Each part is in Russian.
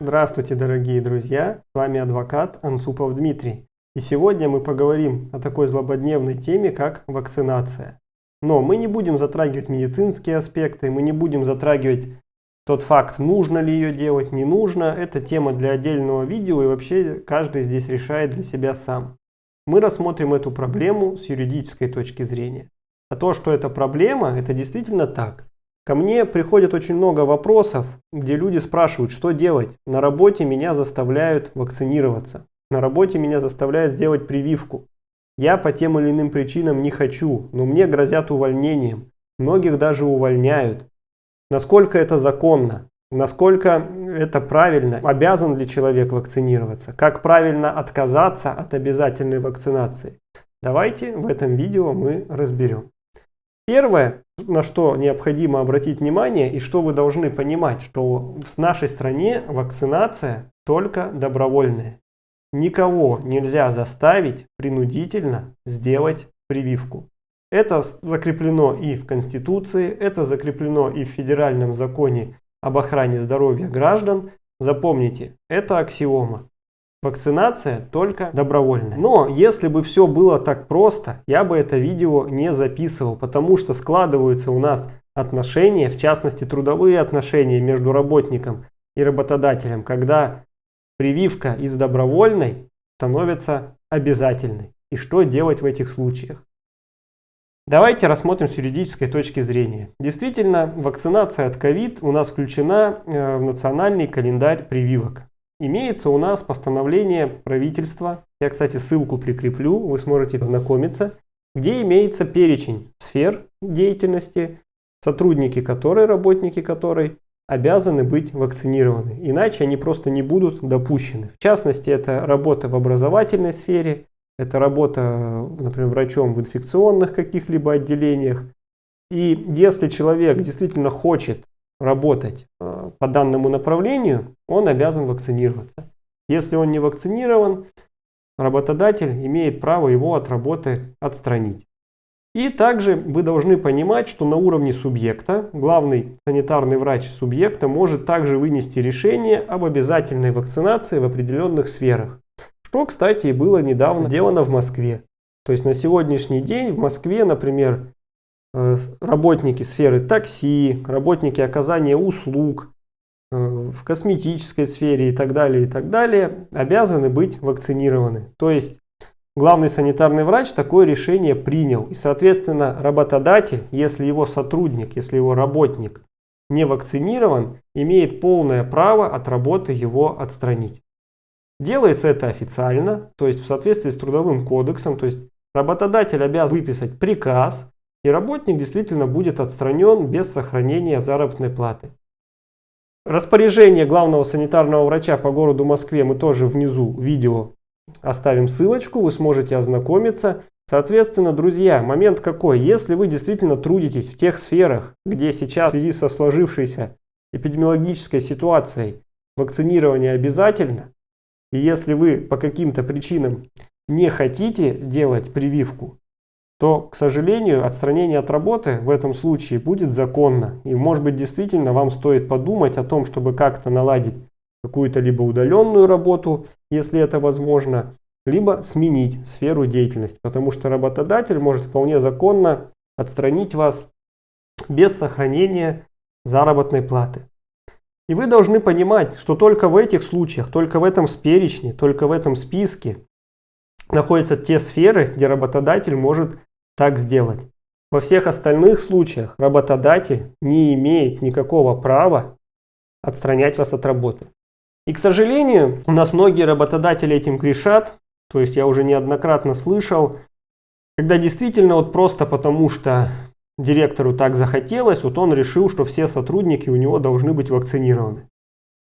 Здравствуйте, дорогие друзья! С вами адвокат Анцупов Дмитрий. И сегодня мы поговорим о такой злободневной теме, как вакцинация. Но мы не будем затрагивать медицинские аспекты, мы не будем затрагивать тот факт, нужно ли ее делать, не нужно. Это тема для отдельного видео и вообще каждый здесь решает для себя сам. Мы рассмотрим эту проблему с юридической точки зрения. А то, что это проблема, это действительно так. Ко мне приходит очень много вопросов, где люди спрашивают, что делать. На работе меня заставляют вакцинироваться. На работе меня заставляют сделать прививку. Я по тем или иным причинам не хочу, но мне грозят увольнением. Многих даже увольняют. Насколько это законно? Насколько это правильно? Обязан ли человек вакцинироваться? Как правильно отказаться от обязательной вакцинации? Давайте в этом видео мы разберем. Первое, на что необходимо обратить внимание и что вы должны понимать, что в нашей стране вакцинация только добровольная. Никого нельзя заставить принудительно сделать прививку. Это закреплено и в Конституции, это закреплено и в Федеральном законе об охране здоровья граждан. Запомните, это аксиома. Вакцинация только добровольная. Но если бы все было так просто, я бы это видео не записывал, потому что складываются у нас отношения, в частности трудовые отношения между работником и работодателем, когда прививка из добровольной становится обязательной. И что делать в этих случаях? Давайте рассмотрим с юридической точки зрения. Действительно, вакцинация от COVID у нас включена э, в национальный календарь прививок. Имеется у нас постановление правительства, я, кстати, ссылку прикреплю, вы сможете ознакомиться, где имеется перечень сфер деятельности, сотрудники которой, работники которой обязаны быть вакцинированы, иначе они просто не будут допущены. В частности, это работа в образовательной сфере, это работа, например, врачом в инфекционных каких-либо отделениях. И если человек действительно хочет работать э, по данному направлению, он обязан вакцинироваться. Если он не вакцинирован, работодатель имеет право его от работы отстранить. И также вы должны понимать, что на уровне субъекта главный санитарный врач субъекта может также вынести решение об обязательной вакцинации в определенных сферах. Что, кстати, было недавно сделано в Москве. То есть на сегодняшний день в Москве, например, работники сферы такси, работники оказания услуг э, в косметической сфере и так далее, и так далее, обязаны быть вакцинированы. То есть главный санитарный врач такое решение принял. И, соответственно, работодатель, если его сотрудник, если его работник не вакцинирован, имеет полное право от работы его отстранить. Делается это официально, то есть в соответствии с трудовым кодексом, то есть работодатель обязан выписать приказ, и работник действительно будет отстранен без сохранения заработной платы. Распоряжение главного санитарного врача по городу Москве мы тоже внизу видео оставим ссылочку, вы сможете ознакомиться. Соответственно, друзья, момент какой? Если вы действительно трудитесь в тех сферах, где сейчас в связи со сложившейся эпидемиологической ситуацией вакцинирование обязательно, и если вы по каким-то причинам не хотите делать прививку, то, к сожалению, отстранение от работы в этом случае будет законно. И может быть действительно вам стоит подумать о том, чтобы как-то наладить какую-то либо удаленную работу, если это возможно, либо сменить сферу деятельности, потому что работодатель может вполне законно отстранить вас без сохранения заработной платы. И вы должны понимать, что только в этих случаях, только в этом перечне, только в этом списке находятся те сферы, где работодатель может так сделать. Во всех остальных случаях работодатель не имеет никакого права отстранять вас от работы. И, к сожалению, у нас многие работодатели этим грешат. То есть я уже неоднократно слышал, когда действительно вот просто потому, что директору так захотелось, вот он решил, что все сотрудники у него должны быть вакцинированы.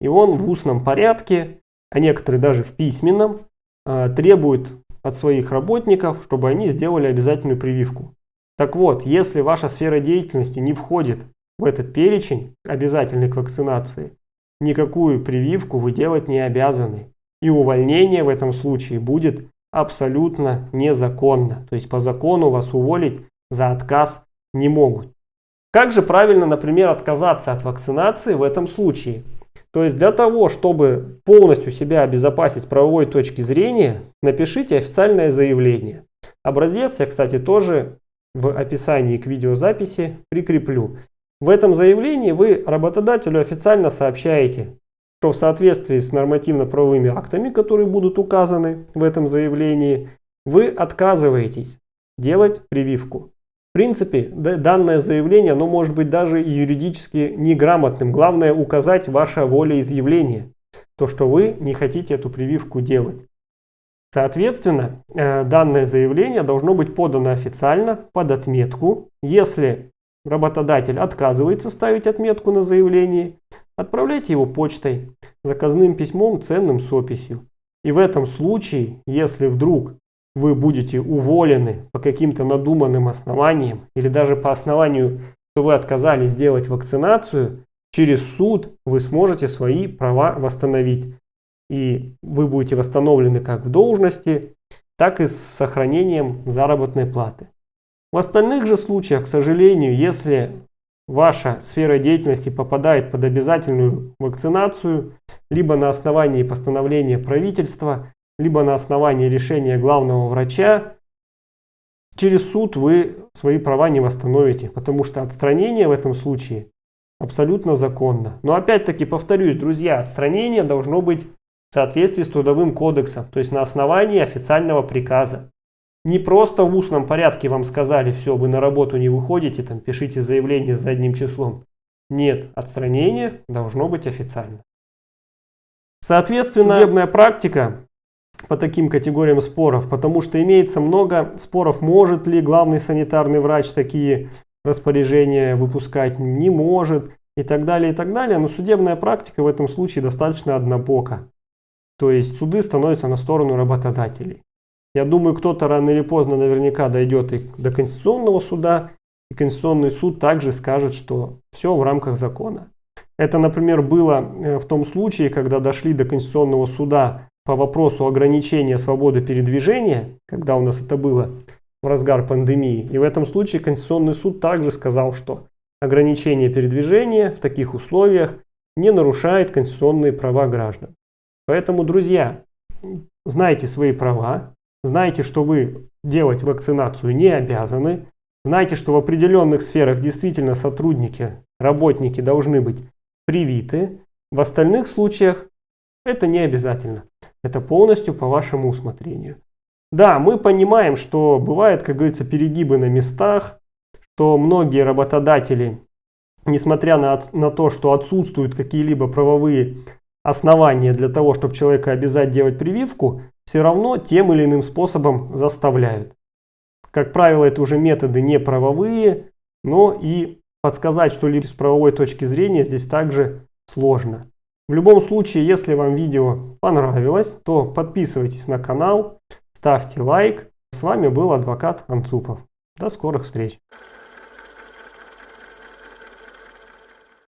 И он в устном порядке, а некоторые даже в письменном, а, требует от своих работников, чтобы они сделали обязательную прививку. Так вот, если ваша сфера деятельности не входит в этот перечень обязательной к вакцинации, никакую прививку вы делать не обязаны. И увольнение в этом случае будет абсолютно незаконно. То есть по закону вас уволить за отказ не могут. Как же правильно, например, отказаться от вакцинации в этом случае? То есть для того, чтобы полностью себя обезопасить с правовой точки зрения, напишите официальное заявление. Образец я, кстати, тоже в описании к видеозаписи прикреплю. В этом заявлении вы работодателю официально сообщаете, что в соответствии с нормативно-правовыми актами, которые будут указаны в этом заявлении, вы отказываетесь делать прививку. В принципе, данное заявление, оно может быть даже юридически неграмотным. Главное указать ваше волеизъявление, то, что вы не хотите эту прививку делать. Соответственно, э, данное заявление должно быть подано официально под отметку. Если работодатель отказывается ставить отметку на заявлении, отправляйте его почтой, заказным письмом, ценным с описью. И в этом случае, если вдруг вы будете уволены по каким-то надуманным основаниям или даже по основанию, что вы отказались сделать вакцинацию, через суд вы сможете свои права восстановить. И вы будете восстановлены как в должности, так и с сохранением заработной платы. В остальных же случаях, к сожалению, если ваша сфера деятельности попадает под обязательную вакцинацию, либо на основании постановления правительства, либо на основании решения главного врача, через суд вы свои права не восстановите, потому что отстранение в этом случае абсолютно законно. Но опять-таки повторюсь, друзья, отстранение должно быть в соответствии с Трудовым кодексом, то есть на основании официального приказа. Не просто в устном порядке вам сказали, все, вы на работу не выходите, там пишите заявление за одним числом. Нет, отстранение должно быть официально. Соответственно, судебная практика по таким категориям споров, потому что имеется много споров, может ли главный санитарный врач такие распоряжения выпускать, не может и так далее, и так далее. Но судебная практика в этом случае достаточно однобока. То есть суды становятся на сторону работодателей. Я думаю, кто-то рано или поздно наверняка дойдет и до Конституционного суда, и Конституционный суд также скажет, что все в рамках закона. Это, например, было э, в том случае, когда дошли до Конституционного суда по вопросу ограничения свободы передвижения, когда у нас это было в разгар пандемии. И в этом случае Конституционный суд также сказал, что ограничение передвижения в таких условиях не нарушает конституционные права граждан. Поэтому, друзья, знайте свои права, знайте, что вы делать вакцинацию не обязаны, знайте, что в определенных сферах действительно сотрудники, работники должны быть привиты, в остальных случаях это не обязательно. Это полностью по вашему усмотрению. Да, мы понимаем, что бывает, как говорится, перегибы на местах, что многие работодатели, несмотря на, на то, что отсутствуют какие-либо правовые основания для того, чтобы человека обязать делать прививку, все равно тем или иным способом заставляют. Как правило, это уже методы не правовые, но и подсказать что-либо с правовой точки зрения здесь также сложно. В любом случае, если вам видео понравилось, то подписывайтесь на канал, ставьте лайк. С вами был адвокат Анцупов. До скорых встреч!